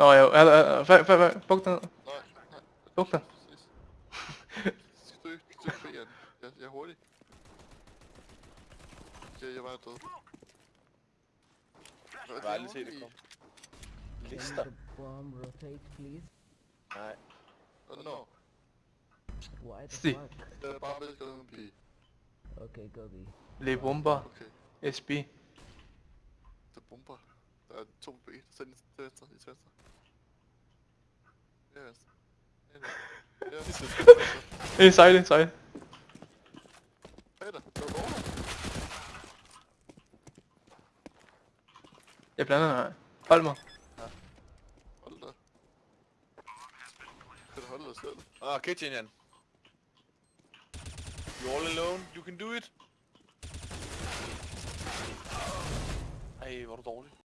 Nå, ja, er der, hvad, hvad, hvad, buk ned. Nej, nej. Buk dig. Præcis. Støg, støg B, Jan. Jeg, jeg er hurtig. Jeg, jeg var død. Jeg har aldrig set det komme. Lister? Bomb rotate, please? Nej. Åh, nå. Why the See. fuck? Jeg er bare ved at en B. Okay, go B. Le bomber. Okay. SB. Det er bomber. Der er to B. Så den til venstre, i til venstre. Ja, venstre. Ja, venstre. Ja, venstre. Eh, sejle, sejle. Bag dig. Der er over. Jeg blander dig. Hold mig. Hold da. Kan du holde dig selv? Ah, kitchen, Jan. You're all alone. You can do it. Ej, hvor er du dårlig.